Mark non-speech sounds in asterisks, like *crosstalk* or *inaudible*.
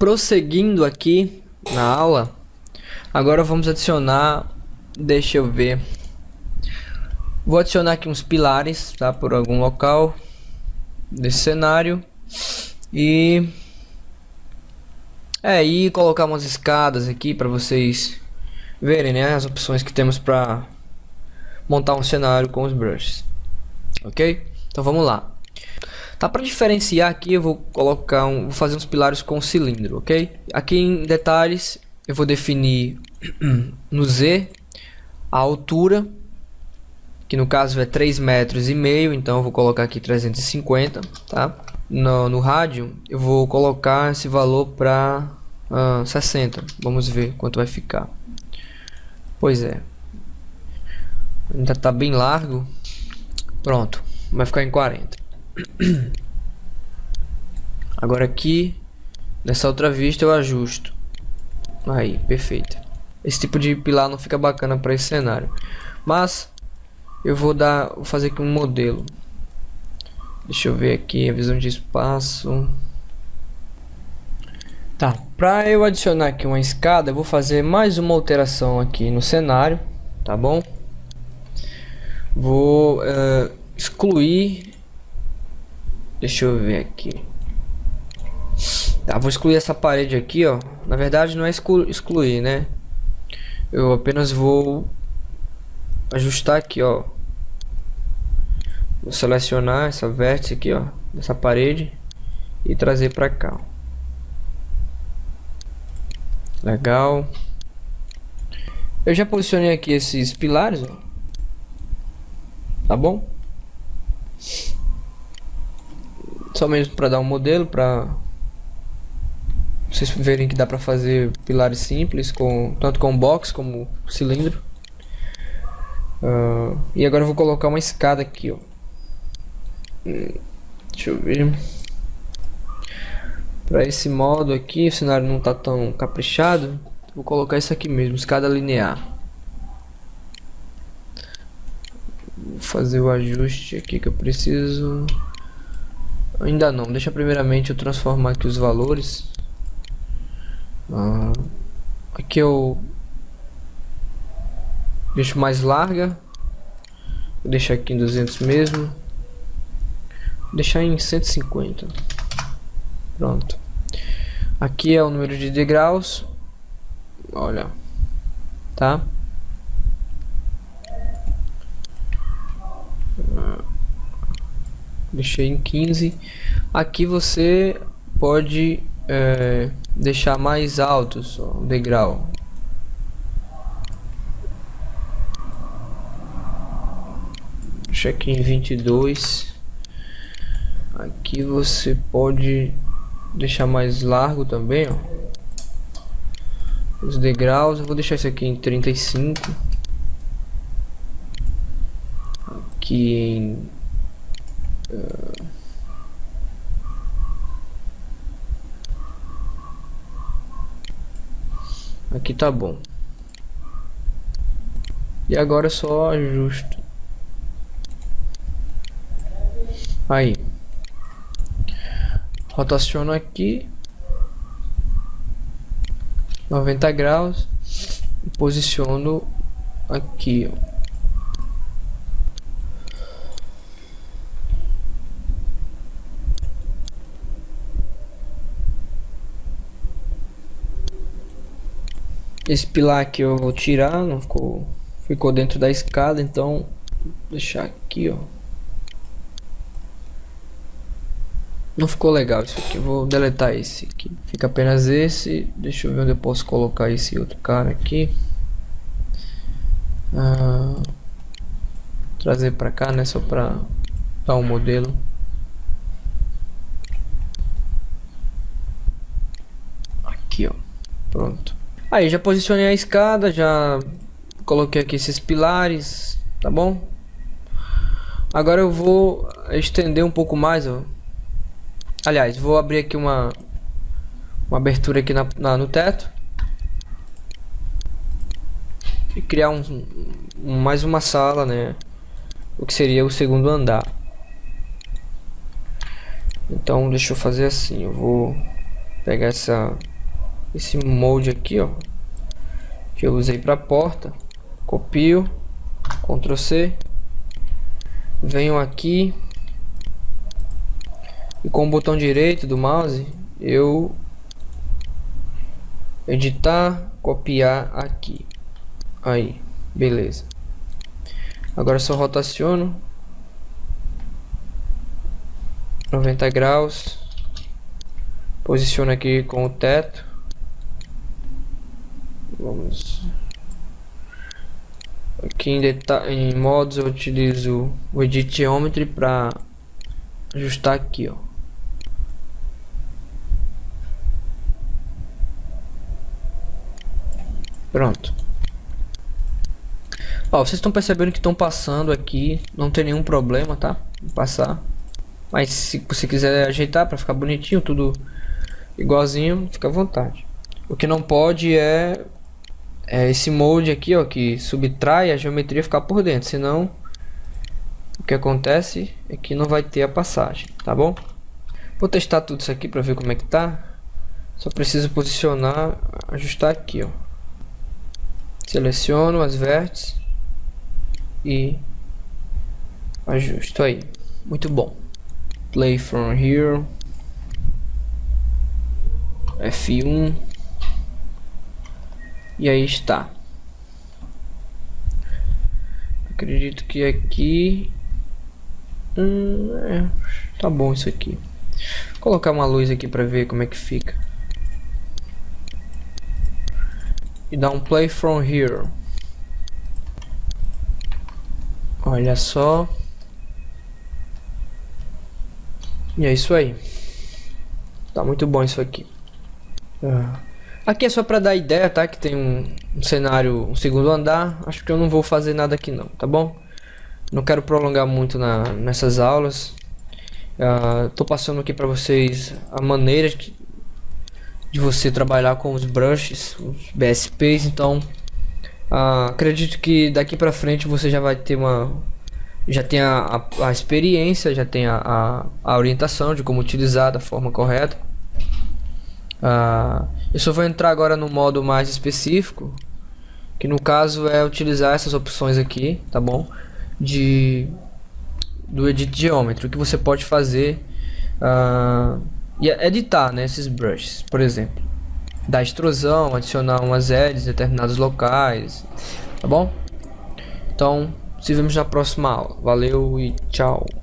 Prosseguindo aqui na aula, agora vamos adicionar, deixa eu ver, vou adicionar aqui uns pilares, tá, por algum local desse cenário e é e colocar umas escadas aqui para vocês verem, né, as opções que temos para montar um cenário com os brushes, ok? Então vamos lá. Tá para diferenciar aqui, eu vou colocar um, vou fazer uns pilares com cilindro, ok? Aqui em detalhes, eu vou definir *clears throat* no Z a altura, que no caso é 3 metros e meio, então eu vou colocar aqui 350, tá? No, no rádio, eu vou colocar esse valor para uh, 60. Vamos ver quanto vai ficar. Pois é. Ainda tá bem largo. Pronto, vai ficar em 40. *clears throat* Agora aqui, nessa outra vista eu ajusto. Aí, perfeito. Esse tipo de pilar não fica bacana para esse cenário. Mas, eu vou dar, vou fazer aqui um modelo. Deixa eu ver aqui a visão de espaço. Tá, para eu adicionar aqui uma escada, eu vou fazer mais uma alteração aqui no cenário, tá bom? Vou uh, excluir Deixa eu ver aqui. Tá, vou excluir essa parede aqui, ó. Na verdade não é exclu excluir, né? Eu apenas vou ajustar aqui, ó. Vou selecionar essa vértice aqui, ó, dessa parede e trazer para cá. Legal. Eu já posicionei aqui esses pilares, ó. Tá bom? Só mesmo para dar um modelo, para vocês verem que dá para fazer pilares simples, com tanto com box como cilindro. Uh, e agora eu vou colocar uma escada aqui, ó. Deixa eu ver. Para esse modo aqui, o cenário não tá tão caprichado. Vou colocar isso aqui mesmo, escada linear. Vou fazer o ajuste aqui que eu preciso. Ainda não, deixa primeiramente eu transformar aqui os valores. Ah, aqui eu deixo mais larga. Vou deixar aqui em 200 mesmo. Vou deixar em 150. Pronto. Aqui é o número de degraus. Olha. Tá? Deixei em 15 aqui você pode é, deixar mais altos o degrau. Deixa aqui em 22 aqui você pode deixar mais largo também ó. os degraus eu vou deixar isso aqui em 35 aqui em Aqui tá bom. E agora é só ajusto. Aí. Rotaciono aqui. 90 graus. Posiciono aqui, ó. Esse pilar aqui eu vou tirar, não ficou, ficou dentro da escada, então deixar aqui, ó. Não ficou legal isso aqui, eu vou deletar esse aqui. Fica apenas esse, deixa eu ver onde eu posso colocar esse outro cara aqui. Ah, trazer pra cá, né, só pra dar um modelo. Aqui, ó, pronto. Aí já posicionei a escada, já coloquei aqui esses pilares, tá bom? Agora eu vou estender um pouco mais, ó. Aliás, vou abrir aqui uma uma abertura aqui na, na no teto e criar um, um, mais uma sala, né? O que seria o segundo andar. Então deixa eu fazer assim, eu vou pegar essa esse molde aqui, ó, que eu usei para a porta, copio, Ctrl C, venho aqui e com o botão direito do mouse eu editar, copiar aqui. Aí, beleza. Agora só rotaciono 90 graus. Posiciono aqui com o teto. Vamos aqui em, em modos eu utilizo o Edit Geometry para ajustar aqui, ó. Pronto. Ó, vocês estão percebendo que estão passando aqui, não tem nenhum problema, tá? Vou passar. Mas se você quiser ajeitar para ficar bonitinho, tudo igualzinho, fica à vontade. O que não pode é, é esse molde aqui, ó, que subtrai a geometria ficar por dentro, senão o que acontece é que não vai ter a passagem, tá bom? Vou testar tudo isso aqui para ver como é que tá. Só preciso posicionar, ajustar aqui, ó. Seleciono as vértices e ajusto aí. Muito bom. Play from here. F1 e aí está. Acredito que aqui hum, é, tá bom isso aqui. Vou colocar uma luz aqui para ver como é que fica. E dar um play from here. Olha só. E é isso aí. Tá muito bom isso aqui. Ah. Aqui é só para dar ideia, tá? Que tem um, um, cenário, um segundo andar. Acho que eu não vou fazer nada aqui não, tá bom? Não quero prolongar muito na, nessas aulas. Uh, tô passando aqui para vocês a maneira de, de, você trabalhar com os brushes, os BSPs. Então, uh, acredito que daqui para frente você já vai ter uma... Já tem a, a, a experiência, já tem a, a, a orientação de como utilizar da forma correta. Ah, eu só vou entrar agora no modo mais específico, que no caso é utilizar essas opções aqui, tá bom? De do Edit Geometry, o que você pode fazer uh, e editar né, esses brushes, por exemplo, dar extrusão, adicionar umas edges em determinados locais, tá bom? Então, nos vemos na próxima aula. Valeu e tchau!